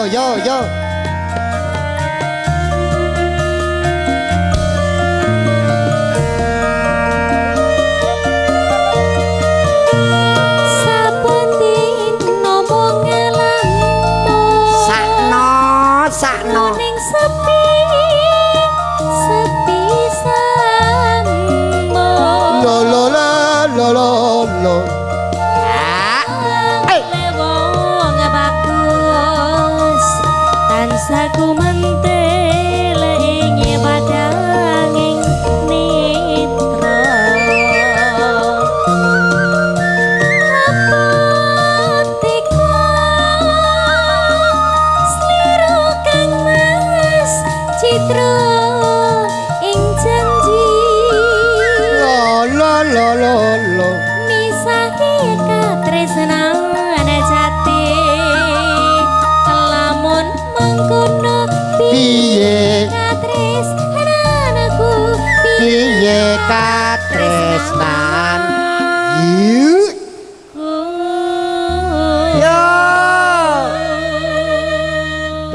Yo yo yo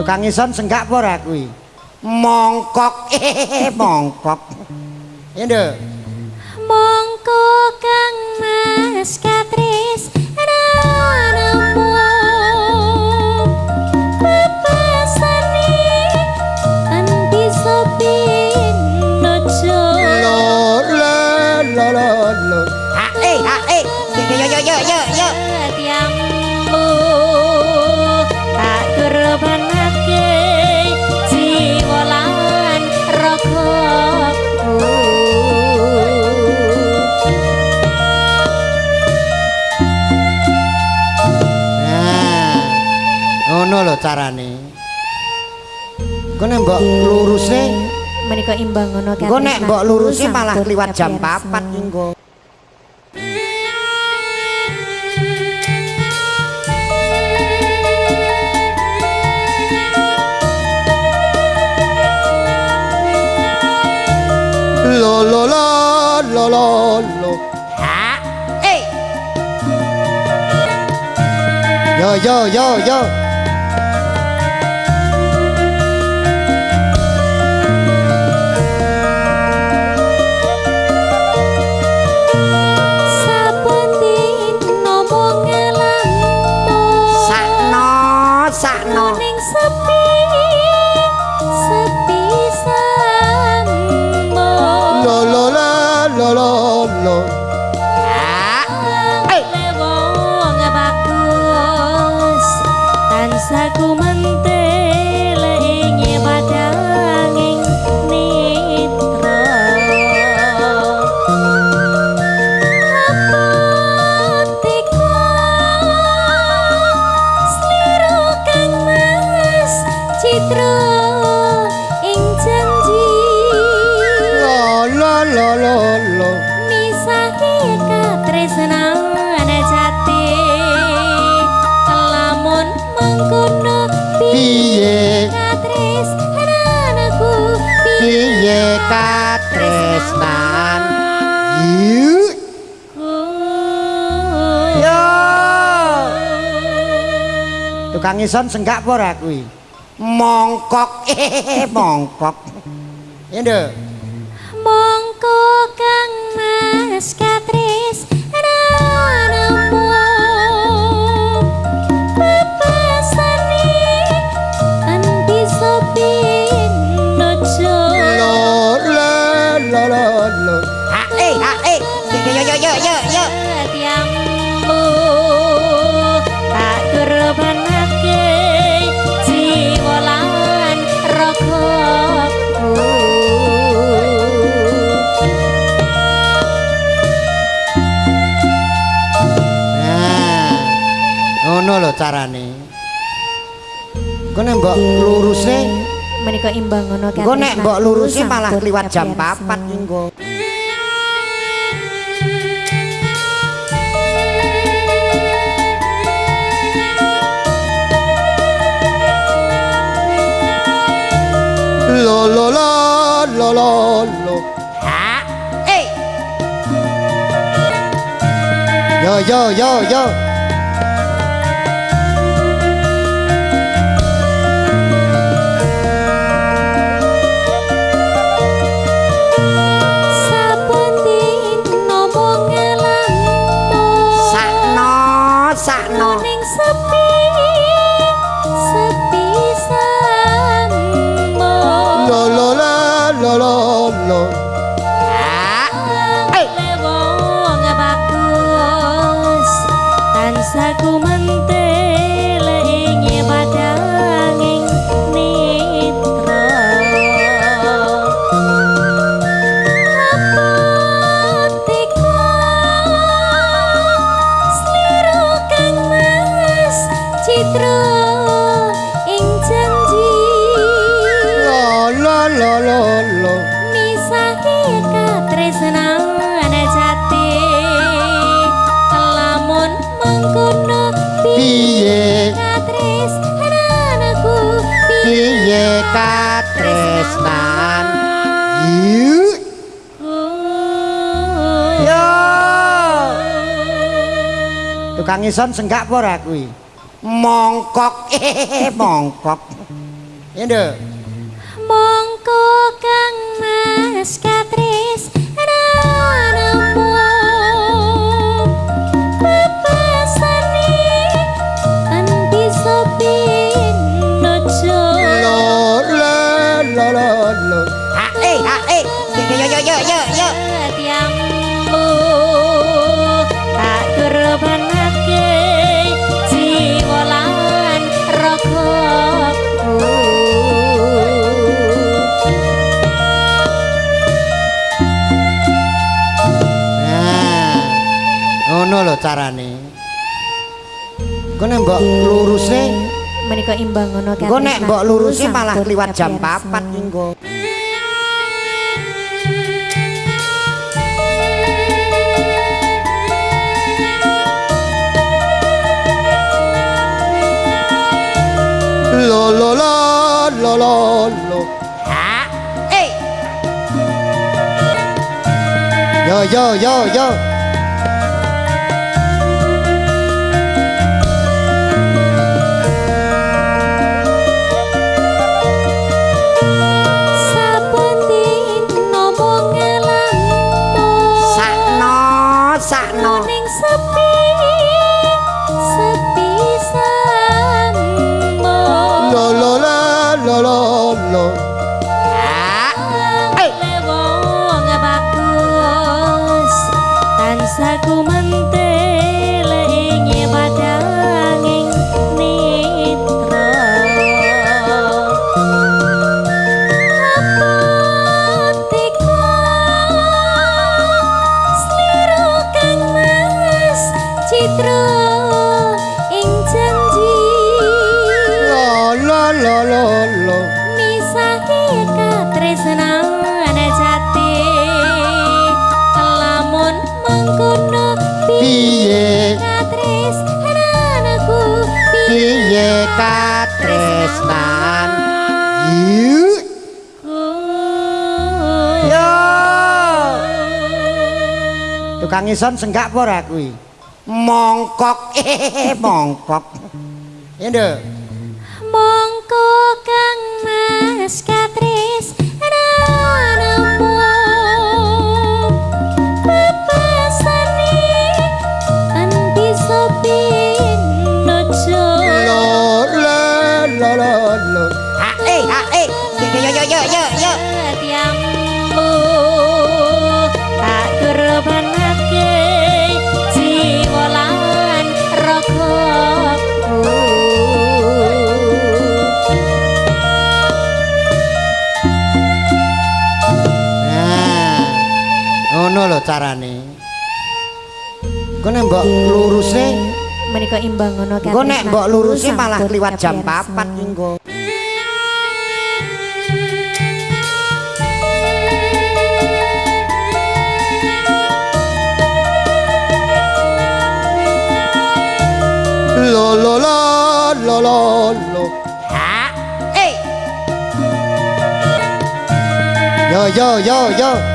Tukang ison senggak apa ora kuwi? Mongkok. Eh, mongkok. Ya nduk. mongko kang mas katresnanmu carane. Kok nek mbok luruse, menika imbang ngono kan kok nek mbok luruse malah kliwat jam 4 engko. Lo lo lo lo lo lo. Ha. Eh. Yo yo yo yo. Lo. Tukang ison senggak apa ora kuwi? Mongkok. Eh, mongkok. Ya nduk. Carane. Kok nek mbok luruse, menika imbang ngono kan kok nek mbok luruse malah kliwat jam 4 engko. Lo lo lo lo lo lo. Ha. Eh. Yo yo yo yo. Tukang ison senggak apa ora kuwi? Mongkok. Eh mongkok. Ya nduk. Mongko kang mas katresnanmu ngono lho carane Kene mbok luruse menika imbang ngono Engko nek mbok luruse malah kliwat jam kapiarsa. 4 ki engko. Lo lo la lo lo lo. Ha? Eh, Yo yo yo yo. Tukang ison senggak apa ora kuwi? Mongkok, eh mongkok. Ya nduk. mongko kang carane. Kene mbok luruse, menika imbang ngono engko nek mbok luruse malah kliwat jam kapiarsa. 4 ki engko. Lo lo la lo lo lo. Ha? Eh, Yo yo yo yo.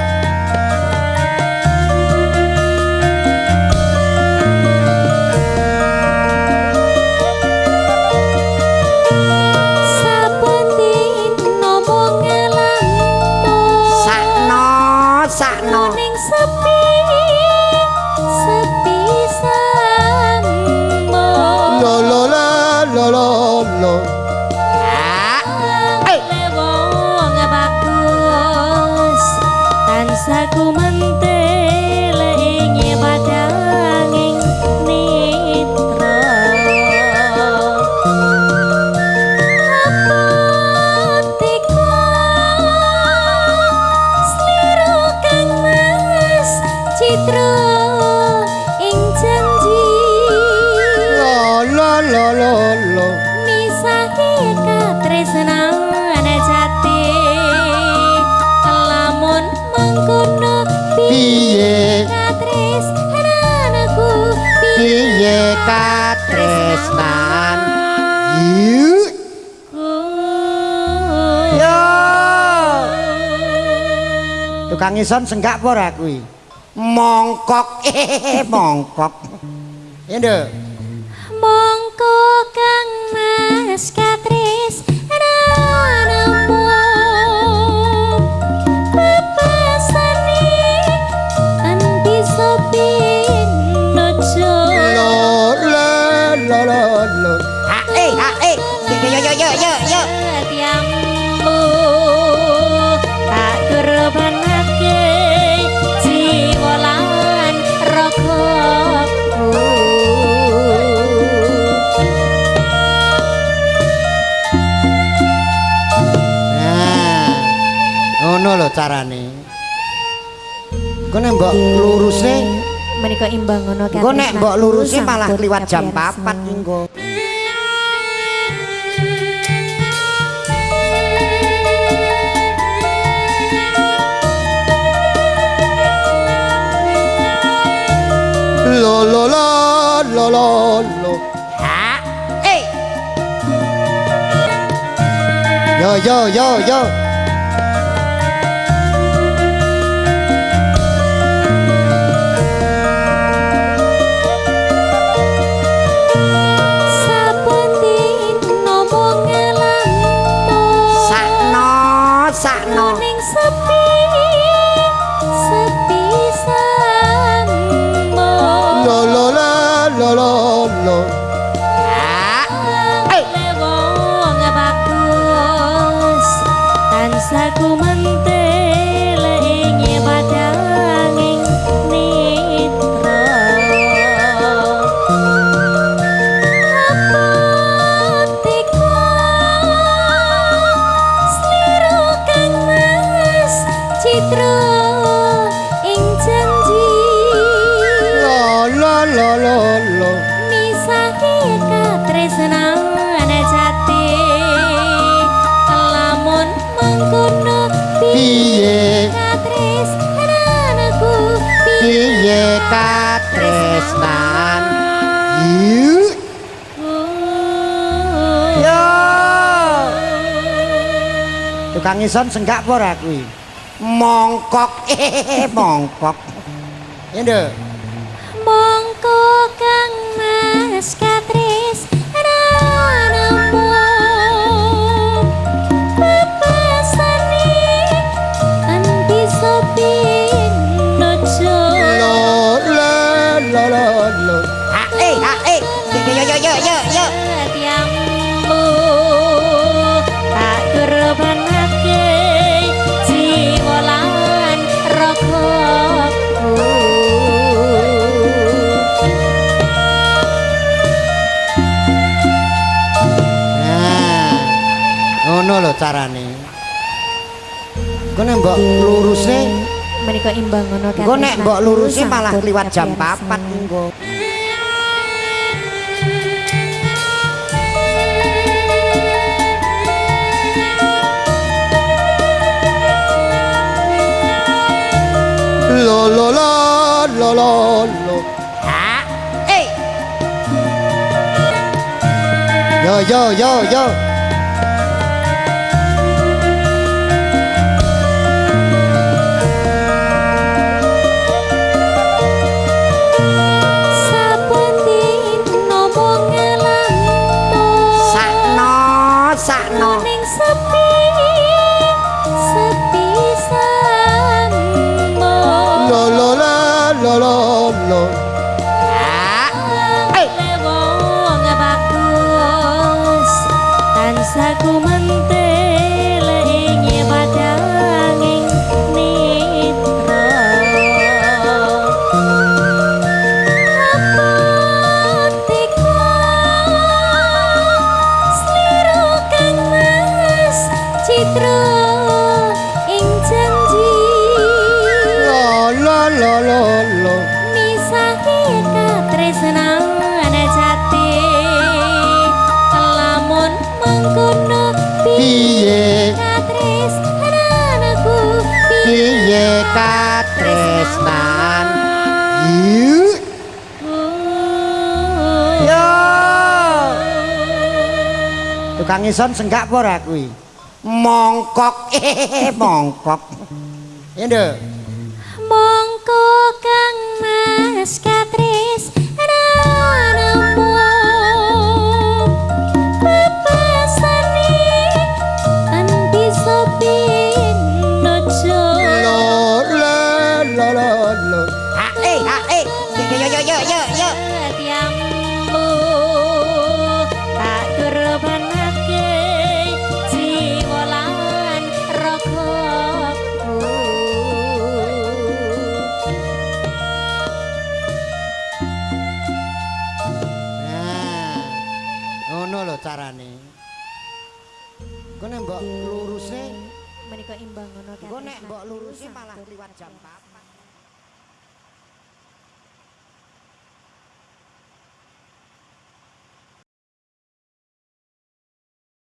calor katresnan. Yuk. Yo. Tukang ison senggak apa ora kuwi? Mongkok. Eh mongkok. Ya nduk carane. Kok nek mbok luruse menika imbang ngono kan Engko nek mbok luruse malah kliwat jam 4 engko. lo lo lo lo lo lo. Ha. Eh, yo yo yo yo Tukang ison senggak apa ora kuwi? Mongkok, eh mongkok. Ya nduk. mongko kang mas katresnanmu ngono lho carane. Kok nek mbok luruse, menika imbang ngono kan kok nek mbok luruse malah kliwat jam 4 engko. lo lo lo lo lo lo Ha eh. yo yo yo yo Kang Ison senggak apa ora kuwi. Mongkok eh mongkok. Endo. Mongkok kang